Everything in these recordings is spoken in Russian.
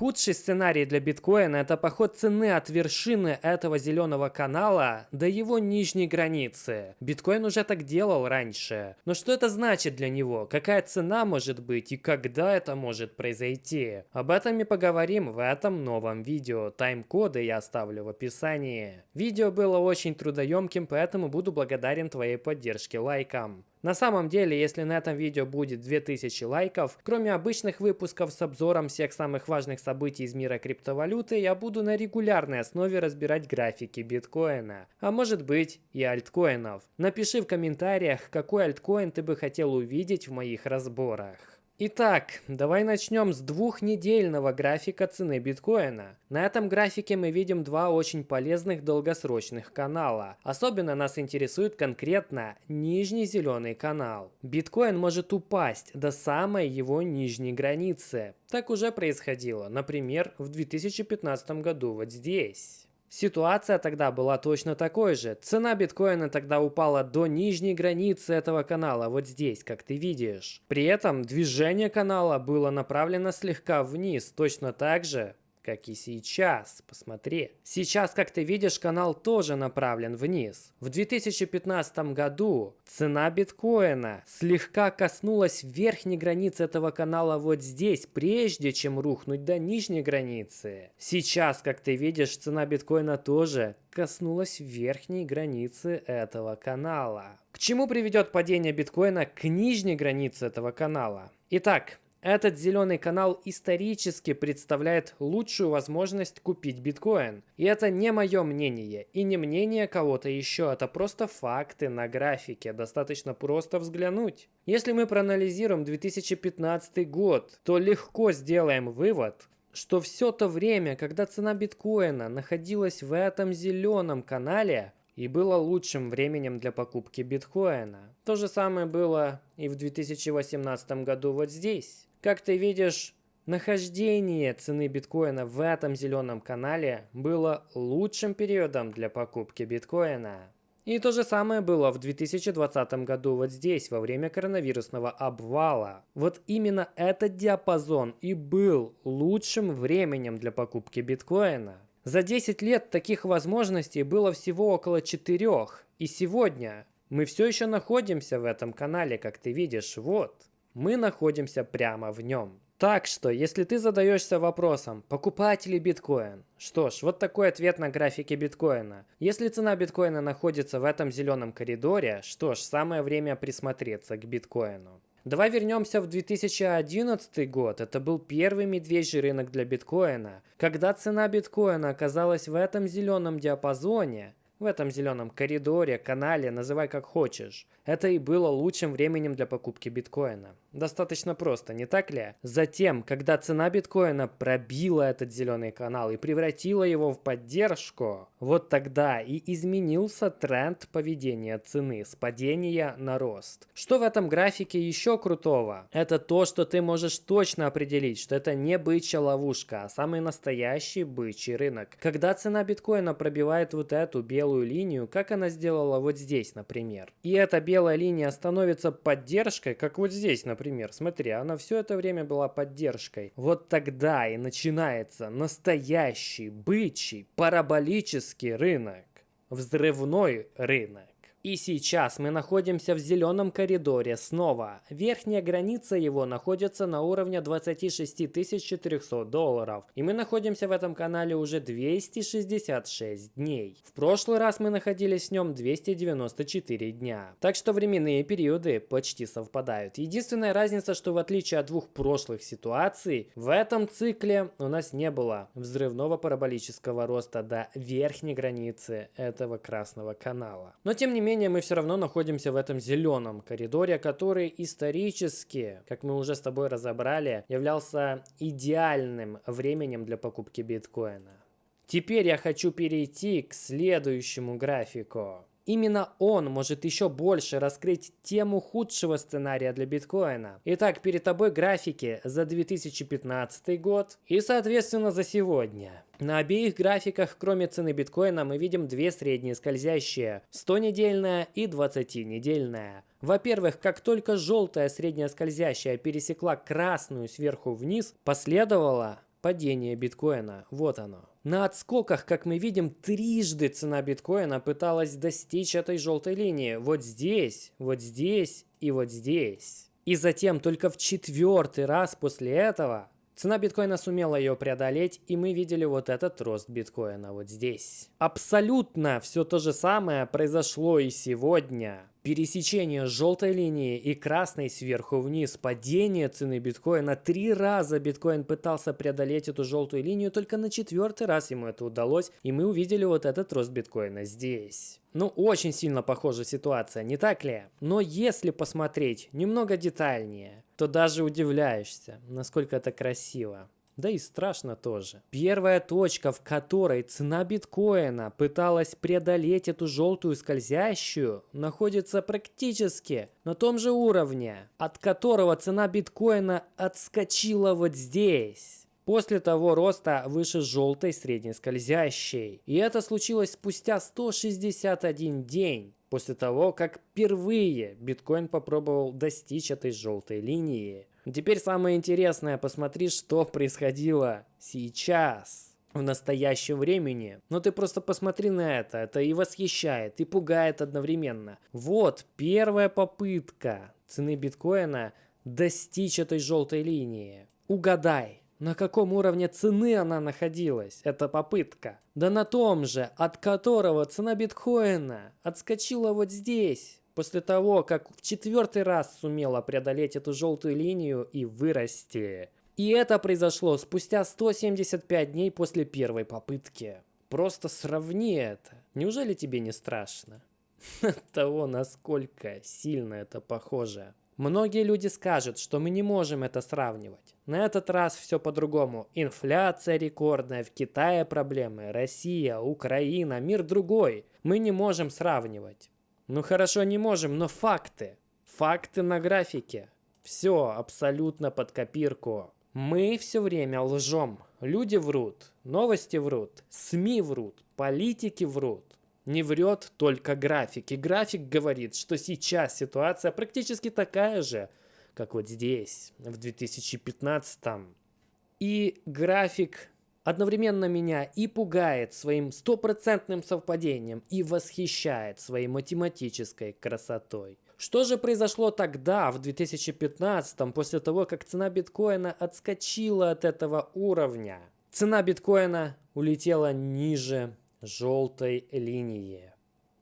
Худший сценарий для биткоина – это поход цены от вершины этого зеленого канала до его нижней границы. Биткоин уже так делал раньше. Но что это значит для него? Какая цена может быть и когда это может произойти? Об этом мы поговорим в этом новом видео. Тайм-коды я оставлю в описании. Видео было очень трудоемким, поэтому буду благодарен твоей поддержке лайком. На самом деле, если на этом видео будет 2000 лайков, кроме обычных выпусков с обзором всех самых важных событий из мира криптовалюты, я буду на регулярной основе разбирать графики биткоина, а может быть и альткоинов. Напиши в комментариях, какой альткоин ты бы хотел увидеть в моих разборах. Итак, давай начнем с двухнедельного графика цены биткоина. На этом графике мы видим два очень полезных долгосрочных канала. Особенно нас интересует конкретно нижний зеленый канал. Биткоин может упасть до самой его нижней границы. Так уже происходило, например, в 2015 году вот здесь. Ситуация тогда была точно такой же. Цена биткоина тогда упала до нижней границы этого канала, вот здесь, как ты видишь. При этом движение канала было направлено слегка вниз, точно так же, как и сейчас. Посмотри. Сейчас, как ты видишь, канал тоже направлен вниз. В 2015 году цена биткоина слегка коснулась верхней границы этого канала вот здесь, прежде чем рухнуть до нижней границы. Сейчас, как ты видишь, цена биткоина тоже коснулась верхней границы этого канала. К чему приведет падение биткоина к нижней границе этого канала? Итак, этот зеленый канал исторически представляет лучшую возможность купить биткоин. И это не мое мнение и не мнение кого-то еще, это просто факты на графике, достаточно просто взглянуть. Если мы проанализируем 2015 год, то легко сделаем вывод, что все то время, когда цена биткоина находилась в этом зеленом канале, и было лучшим временем для покупки биткоина. То же самое было и в 2018 году вот здесь. Как ты видишь, нахождение цены биткоина в этом зеленом канале было лучшим периодом для покупки биткоина. И то же самое было в 2020 году вот здесь, во время коронавирусного обвала. Вот именно этот диапазон и был лучшим временем для покупки биткоина. За 10 лет таких возможностей было всего около 4. И сегодня мы все еще находимся в этом канале, как ты видишь, вот мы находимся прямо в нем. Так что, если ты задаешься вопросом, покупать ли биткоин? Что ж, вот такой ответ на графике биткоина. Если цена биткоина находится в этом зеленом коридоре, что ж, самое время присмотреться к биткоину. Давай вернемся в 2011 год. Это был первый медвежий рынок для биткоина. Когда цена биткоина оказалась в этом зеленом диапазоне, в этом зеленом коридоре, канале, называй как хочешь, это и было лучшим временем для покупки биткоина. Достаточно просто, не так ли? Затем, когда цена биткоина пробила этот зеленый канал и превратила его в поддержку, вот тогда и изменился тренд поведения цены с падения на рост. Что в этом графике еще крутого? Это то, что ты можешь точно определить, что это не бычья ловушка, а самый настоящий бычий рынок. Когда цена биткоина пробивает вот эту белую линию, как она сделала вот здесь, например. И эта белая линия становится поддержкой, как вот здесь, например. Смотри, она все это время была поддержкой. Вот тогда и начинается настоящий, бычий, параболический рынок. Взрывной рынок. И сейчас мы находимся в зеленом коридоре снова. Верхняя граница его находится на уровне 26 400 долларов. И мы находимся в этом канале уже 266 дней. В прошлый раз мы находились в нем 294 дня. Так что временные периоды почти совпадают. Единственная разница, что в отличие от двух прошлых ситуаций, в этом цикле у нас не было взрывного параболического роста до верхней границы этого красного канала. Но тем не менее, менее, мы все равно находимся в этом зеленом коридоре, который исторически, как мы уже с тобой разобрали, являлся идеальным временем для покупки биткоина. Теперь я хочу перейти к следующему графику. Именно он может еще больше раскрыть тему худшего сценария для биткоина. Итак, перед тобой графики за 2015 год и, соответственно, за сегодня. На обеих графиках, кроме цены биткоина, мы видим две средние скользящие, 100-недельная и 20-недельная. Во-первых, как только желтая средняя скользящая пересекла красную сверху вниз, последовала падение биткоина. Вот оно. На отскоках, как мы видим, трижды цена биткоина пыталась достичь этой желтой линии. Вот здесь, вот здесь и вот здесь. И затем только в четвертый раз после этого Цена биткоина сумела ее преодолеть, и мы видели вот этот рост биткоина вот здесь. Абсолютно все то же самое произошло и сегодня. Пересечение желтой линии и красной сверху вниз, падение цены биткоина. Три раза биткоин пытался преодолеть эту желтую линию, только на четвертый раз ему это удалось, и мы увидели вот этот рост биткоина здесь. Ну, очень сильно похожа ситуация, не так ли? Но если посмотреть немного детальнее, то даже удивляешься, насколько это красиво. Да и страшно тоже. Первая точка, в которой цена биткоина пыталась преодолеть эту желтую скользящую, находится практически на том же уровне, от которого цена биткоина отскочила вот здесь. После того роста выше желтой средней скользящей. И это случилось спустя 161 день после того, как впервые биткоин попробовал достичь этой желтой линии. Теперь самое интересное, посмотри, что происходило сейчас, в настоящем времени. Но ты просто посмотри на это, это и восхищает, и пугает одновременно. Вот первая попытка цены биткоина достичь этой желтой линии. Угадай, на каком уровне цены она находилась, эта попытка? Да на том же, от которого цена биткоина отскочила вот здесь, после того, как в четвертый раз сумела преодолеть эту желтую линию и вырасти. И это произошло спустя 175 дней после первой попытки. Просто сравни это. Неужели тебе не страшно? От того, насколько сильно это похоже. Многие люди скажут, что мы не можем это сравнивать. На этот раз все по-другому. Инфляция рекордная, в Китае проблемы, Россия, Украина, мир другой. Мы не можем сравнивать. Ну хорошо, не можем, но факты. Факты на графике. Все абсолютно под копирку. Мы все время лжем. Люди врут, новости врут, СМИ врут, политики врут. Не врет только график. И график говорит, что сейчас ситуация практически такая же, как вот здесь, в 2015. И график одновременно меня и пугает своим стопроцентным совпадением, и восхищает своей математической красотой. Что же произошло тогда, в 2015, после того, как цена биткоина отскочила от этого уровня? Цена биткоина улетела ниже желтой линии.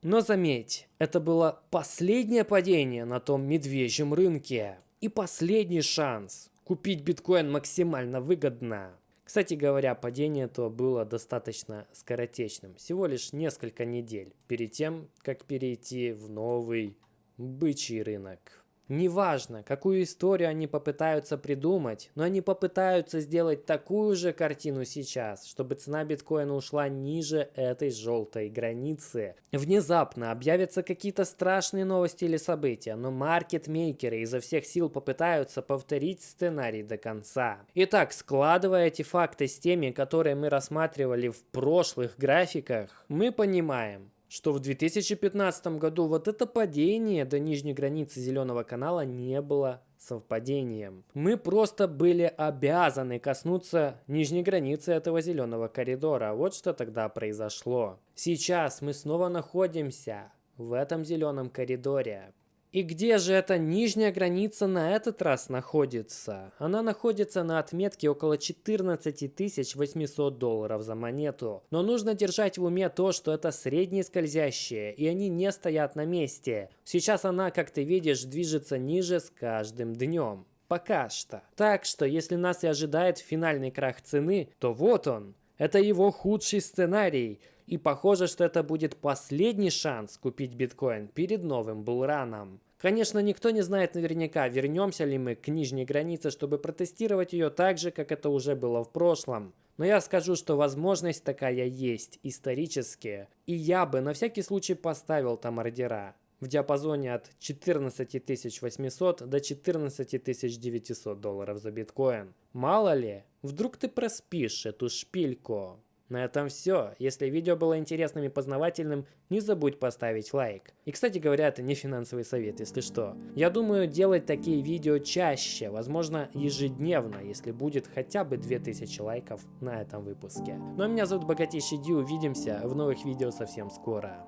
Но заметь, это было последнее падение на том медвежьем рынке. И последний шанс купить биткоин максимально выгодно. Кстати говоря, падение то было достаточно скоротечным, всего лишь несколько недель, перед тем, как перейти в новый бычий рынок. Неважно, какую историю они попытаются придумать, но они попытаются сделать такую же картину сейчас, чтобы цена биткоина ушла ниже этой желтой границы. Внезапно объявятся какие-то страшные новости или события, но маркетмейкеры изо всех сил попытаются повторить сценарий до конца. Итак, складывая эти факты с теми, которые мы рассматривали в прошлых графиках, мы понимаем, что в 2015 году вот это падение до нижней границы зеленого канала не было совпадением. Мы просто были обязаны коснуться нижней границы этого зеленого коридора. Вот что тогда произошло. Сейчас мы снова находимся в этом зеленом коридоре. И где же эта нижняя граница на этот раз находится? Она находится на отметке около 14 800 долларов за монету. Но нужно держать в уме то, что это средние скользящие, и они не стоят на месте. Сейчас она, как ты видишь, движется ниже с каждым днем. Пока что. Так что, если нас и ожидает финальный крах цены, то вот он. Это его худший сценарий. И похоже, что это будет последний шанс купить биткоин перед новым булраном. Конечно, никто не знает наверняка, вернемся ли мы к нижней границе, чтобы протестировать ее так же, как это уже было в прошлом. Но я скажу, что возможность такая есть, исторически. И я бы на всякий случай поставил там ордера в диапазоне от 14 800 до 14 900 долларов за биткоин. Мало ли, вдруг ты проспишь эту шпильку. На этом все. Если видео было интересным и познавательным, не забудь поставить лайк. И, кстати говоря, это не финансовый совет, если что. Я думаю делать такие видео чаще, возможно ежедневно, если будет хотя бы 2000 лайков на этом выпуске. Ну а меня зовут Богатейший Ди, увидимся в новых видео совсем скоро.